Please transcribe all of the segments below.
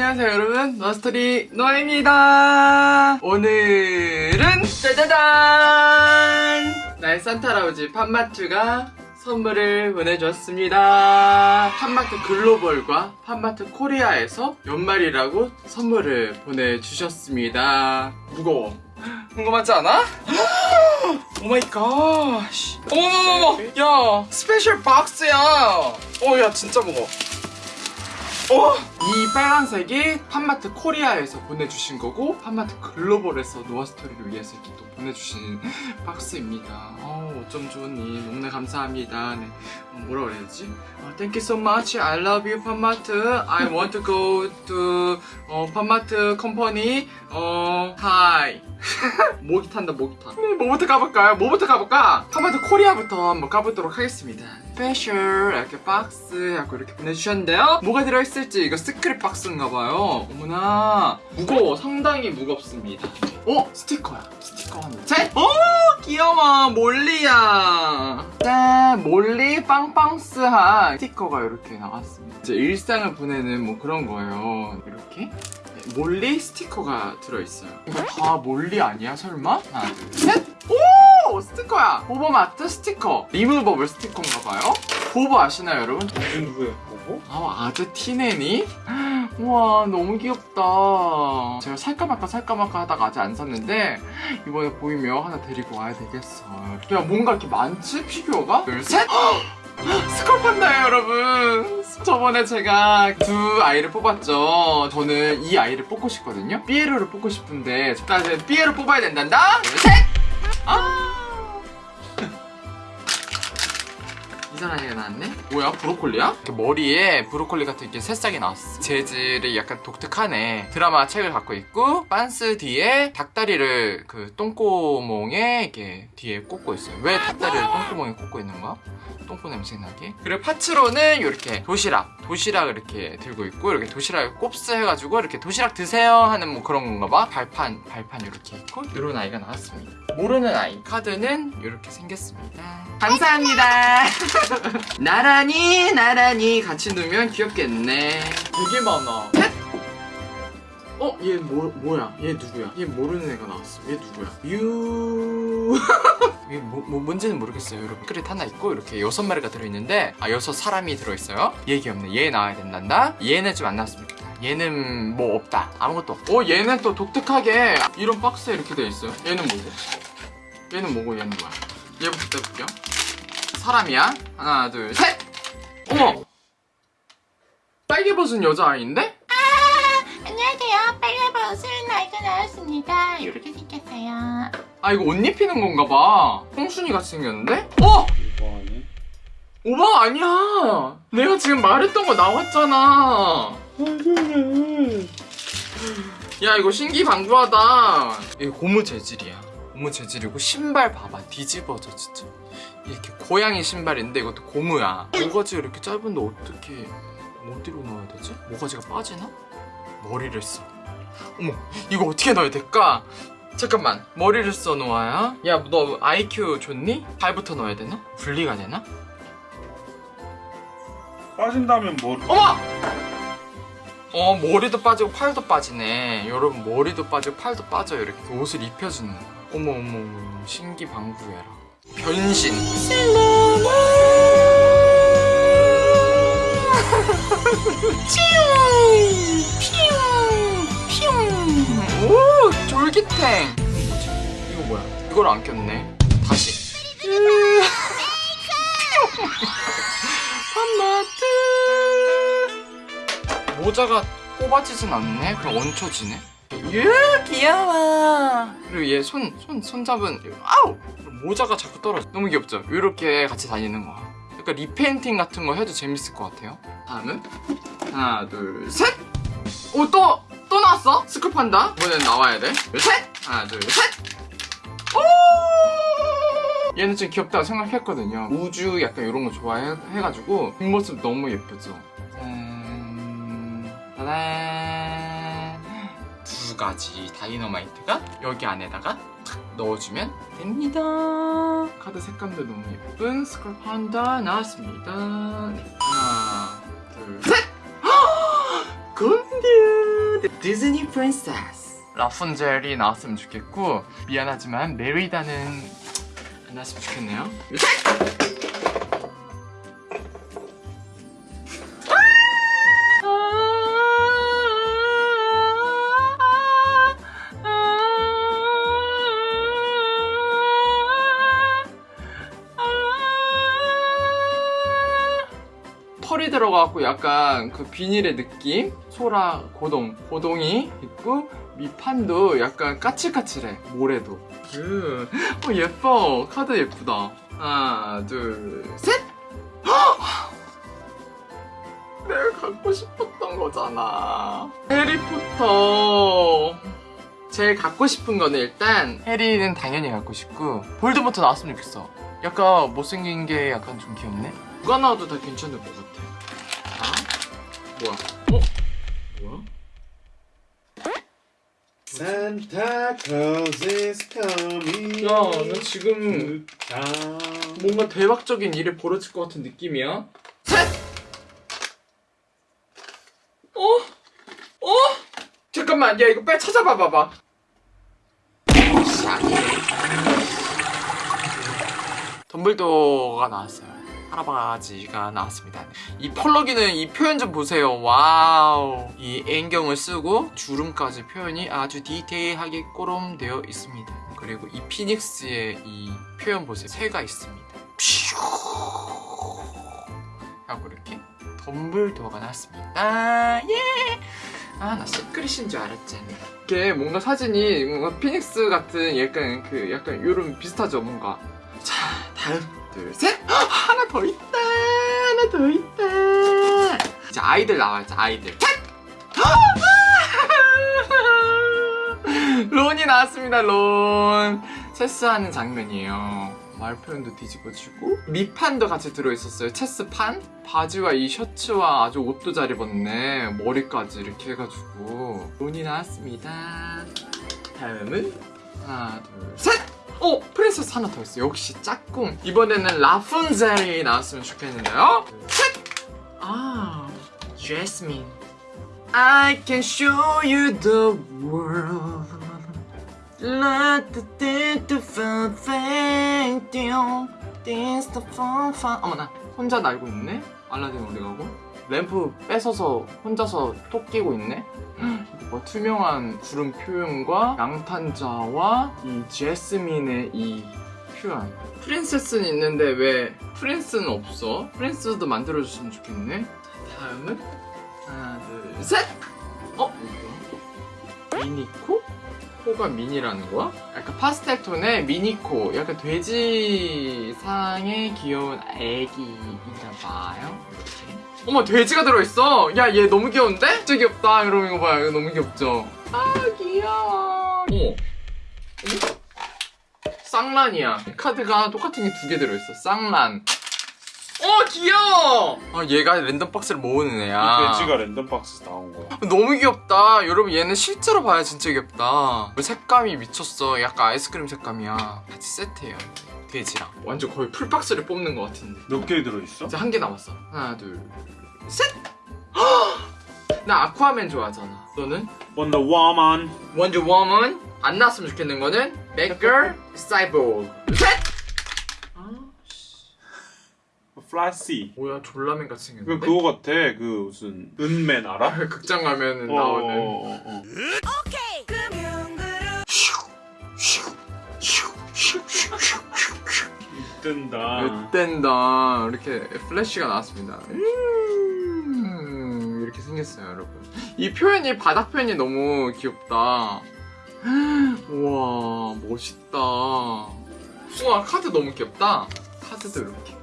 안녕하세요 여러분. 노아스토리 노아입니다. 오늘은 짜자잔! 나의 산타 할아버지 팝마트가 선물을 보내줬습니다. 팝마트 글로벌과 팝마트 코리아에서 연말이라고 선물을 보내주셨습니다. 무거워. 궁금하지 않아? Oh my god 어머머머머! 야 special 박스야. 어 야 진짜 무거워 어? 이 빨간색이 팝마트 코리아에서 보내주신 거고 팝마트 글로벌에서 노아스토리를 위해서 이렇게 또 보내주신 박스입니다 어, 어쩜 좋으니 너무나 감사합니다 네. 어, 뭐라 그래야 되지? 어, Thank you so much I love you 팝마트 I want to go to 어, 팝마트 company 어, hi 목이 탄다 목이 타 네, 뭐부터 가볼까요? 뭐부터 가볼까? 팝마트 코리아부터 한번 가보도록 하겠습니다 special 이렇게 박스 하고 이렇게 보내주셨는데요. 뭐가 들어있을지 이거 secret 박스인가봐요. 어머나. 무거워. 상당히 무겁습니다. 어? 스티커야. 스티커 하나. 셋! 오 귀여워. 몰리야. 짠 몰리 빵빵스한 스티커가 이렇게 나왔습니다. 이제 일상을 보내는 뭐 그런 거예요. 이렇게. 몰리 스티커가 들어있어요. 이거 다 몰리 아니야 설마? 하나 둘셋. 오! 스티커야. 보버마트 스티커. 리무버블 스티커인가봐요. 보버 아시나요 여러분? 무슨 누구야? 보고? 아 아재 티네니? 우와 너무 귀엽다. 제가 살까 말까 살까 말까 하다가 아직 안 샀는데 이번에 보이면 하나 데리고 와야 되겠어 야 뭔가 이렇게 많지? 피규어가? 둘셋! 스컬 판다예요 여러분. 저번에 제가 두 아이를 뽑았죠. 저는 이 아이를 뽑고 싶거든요. 삐에로를 뽑고 싶은데 자 이제 삐에로 뽑아야 된단다. 둘셋! 아 이상한 애가 나왔네? 뭐야 브로콜리야? 이렇게 머리에 브로콜리 같은 이렇게 새싹이 나왔어 재질이 약간 독특하네 드라마 책을 갖고 있고 빤스 뒤에 닭다리를 그 똥구멍에 이렇게 뒤에 꽂고 있어요 왜 닭다리를 똥구멍에 꽂고 있는 거야? 똥꼬 냄새 나게 그리고 파츠로는 이렇게 도시락 도시락 이렇게 들고 있고 이렇게 도시락을 곱스 해가지고 이렇게 도시락 드세요 하는 뭐 그런 건가 봐 발판 발판 이렇게 있고 이런 아이가 나왔습니다 모르는 아이 카드는 이렇게 생겼습니다 감사합니다 나란히 나란히 같이 놓으면 귀엽겠네 되게 많아 셋! 어? 얘 뭐, 뭐야? 얘 누구야? 얘 모르는 애가 나왔어 얘 누구야? 유... 이게 뭐, 뭐 뭔지는 모르겠어요. 여러분 크릿 하나 있고 이렇게 여섯 마리가 들어있는데 아 여섯 사람이 들어있어요. 얘 귀엽네. 얘 나와야 된단다. 얘는 좀 안 나왔으면 좋겠다. 얘는 뭐 없다. 아무것도 없다 어 얘는 또 독특하게 이런 박스에 이렇게 돼 있어요. 얘는 뭐고? 얘는 뭐고? 얘는 뭐야? 얘부터 떼볼게요. 사람이야. 하나 둘셋! 어머! 빨개 벗은 여자아이인데? 안녕하세요. 빨간버섯을 아이가 나왔습니다. 이렇게 생겼어요. 아 이거 옷 입히는 건가 봐 홍순이 같이 생겼는데? 어! 오바 아니야 내가 지금 말했던 거 나왔잖아 야 이거 신기방구하다 이거 고무 재질이야 고무 재질이고 신발 봐봐 뒤집어져 진짜 이렇게 고양이 신발인데 이것도 고무야 모가지가 이렇게 짧은데 어떻게 어디로 넣어야 되지? 모가지가 빠지나? 머리를 써 어머 이거 어떻게 넣어야 될까? 잠깐만 머리를 써 놓아야 야 너 IQ 좋니? 발부터 넣어야 되나? 분리가 되나? 빠진다면 뭐 어머! 어 머리도 빠지고 팔도 빠지네 여러분 머리도 빠지고 팔도 빠져요 이렇게 옷을 입혀주는 어머 어머 어머 신기방구해라 변신 오 졸기탱 뭐지? 이거 뭐야? 이걸 안 꼈네. 다시. 팝마트. 모자가 뽑아지진 않네? 그냥 얹혀지네? 유 귀여워. 그리고 얘 손 손 손 잡은 아우! 모자가 자꾸 떨어져. 너무 귀엽죠? 이렇게 같이 다니는 거야 약간 repainting 같은 거 해도 재밌을 것 같아요. 다음은 하나 둘셋 오 또 또 나왔어 스컬판다 이번엔 나와야 돼 셋 하나 둘 셋 오! 얘는 좀 귀엽다고 생각했거든요. 우주 약간 이런 거 좋아해가지고 뒷모습 너무 예쁘죠. 짠, 짜잔. 두 가지 다이너마이트가 여기 안에다가 탁 넣어주면 됩니다. 카드 색감도 너무 예쁜 스컬 판다 나왔습니다. 네. 하나, 둘, 셋! 건디! 디즈니 princess. 라푼젤이 나왔으면 좋겠고 미안하지만 메리다는 안 나왔으면 좋겠네요 털이 들어가고 약간 그 비닐의 느낌? 소라 고동, 고동이 있고 밑판도 약간 까칠까칠해 모래도. 음, 어 예뻐. 카드 예쁘다. 하나 둘셋! 내가 갖고 싶었던 거잖아. 해리포터. 제일 갖고 싶은 거는 일단 해리는 당연히 갖고 싶고 볼드모트 나왔으면 좋겠어. 약간 못생긴 게 약간 좀 귀엽네 누가 나와도 다 괜찮을 것 같아 자 뭐야 어? 뭐야? Santa Claus is coming. 야, 나 지금 자. 뭔가 대박적인 일이 벌어질 것 같은 느낌이야. 셋! 어? 어? 잠깐만, 야, 이거 빨리 찾아봐 봐봐. 아니네. 덤블도어가 나왔어요. 할아버지가 나왔습니다. 이 펄럭이는 이 표현 좀 보세요. Wow. 이 안경을 쓰고 주름까지 표현이 아주 디테일하게 꼬름되어 있습니다. 그리고 이 phoenix의 이 표현 보세요. 새가 있습니다. 하고 이렇게 덤블도어가 나왔습니다. 예! 아, 나 secret인 줄 알았잖아. 이게 뭔가 사진이 뭔가 피닉스 같은 약간 그 약간 이런 비슷하죠, 뭔가. 자, 다음 둘, 셋! 헉, 하나 더 있다! 하나 더 있다! 이제 아이들 나와야지, 아이들. 론이 나왔습니다, 론. 체스하는 장면이에요. 말 표현도 뒤집어지고 밑판도 같이 들어있었어요. 체스판? 바지와 이 셔츠와 아주 옷도 잘 입었네. 머리까지 이렇게 해가지고 론이 나왔습니다. 다음은 하나, 둘, 셋! 어! 프린세스 하나 더 있어. 역시 짝꿍. 이번에는 라푼젤이 나왔으면 좋겠는데요. 셋! 아, 제스민. I can show you the world. 어머나, 혼자 날고 있네? 알라딘 어디 가고? 램프 뺏어서 혼자서 톡 끼고 있네? 뭐 투명한 구름 표현과 양탄자와 이 제스민의 이 표현 프린세스는 있는데 왜 프린스는 없어? 프린스도 만들어줬으면 좋겠네 자, 다음은 하나 둘셋 어? 이거 미니코? 코가 미니라는 거야? 약간 파스텔 톤의 미니코 약간 돼지상의 귀여운 애기인가 봐요. 이렇게. 어머 돼지가 들어있어! 야 얘 너무 귀여운데? 진짜 귀엽다! 여러분 이거 봐요 이거 너무 귀엽죠? 아 귀여워! 어머? 쌍란이야. 카드가 똑같은 게 두 개 들어있어. 쌍란 어 귀여워 아 얘가 랜덤 박스를 모으는 애야 이 돼지가 랜덤 박스 나온 거야. 너무 귀엽다 여러분 얘는 실제로 봐야 진짜 귀엽다 색감이 미쳤어 약간 아이스크림 색감이야 같이 세트해요 돼지랑 완전 거의 full box를 뽑는 것 같은데 몇 개 들어있어? 이제 한 개 남았어. 하나, 둘, 셋! 나 아쿠아맨 좋아하잖아. 너는? Wonder Woman. Wonder Woman? 안 나왔으면 좋겠는 거는 배트걸 사이보그. 셋! 아, Flash. 뭐야, 졸라맨 같이 그 생겼는데? 그거 같아. 그 무슨 은맨 알아? 극장 가면은 어, 나오는. 어, 어, 어. 뜬다. 으뗀다. 이렇게 플래시가 나왔습니다. 음, 이렇게 생겼어요, 여러분. 이 표현이, 바닥 표현이 너무 귀엽다. 우와, 멋있다. 우와, 카드 너무 귀엽다. 카드도 이렇게.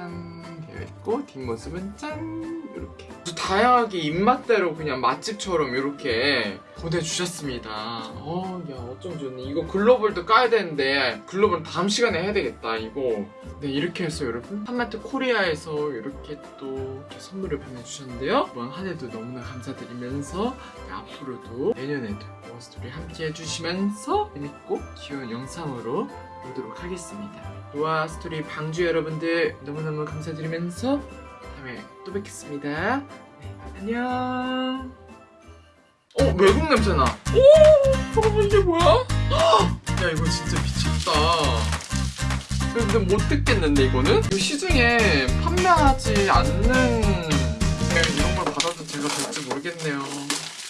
짠, 되어 있고, 뒷모습은 짠, 이렇게. 다양하게 입맛대로 그냥 맛집처럼 이렇게 보내주셨습니다. 어, 야, 어쩜 좋니. 이거 글로벌도 까야 되는데, 글로벌 다음 시간에 해야 되겠다, 이거. 네, 이렇게 해서 여러분. 한마트 코리아에서 이렇게 또 이렇게 선물을 보내주셨는데요. 이번 한 해도 너무나 감사드리면서, 네, 앞으로도 내년에도 노아 스토리 함께 해주시면서 재밌고 귀여운 영상으로 보도록 하겠습니다. 노아 스토리 방주 여러분들 너무너무 감사드리면서 다음에 또 뵙겠습니다. 네, 안녕. 어 외국 냄새나. 오 잠깐만 이게 뭐야? 야 이거 진짜 미쳤다. 근데 못 듣겠는데 이거는? 그 시중에 판매하지 않는 이런 걸 받아도 제가 될지 모르겠네요.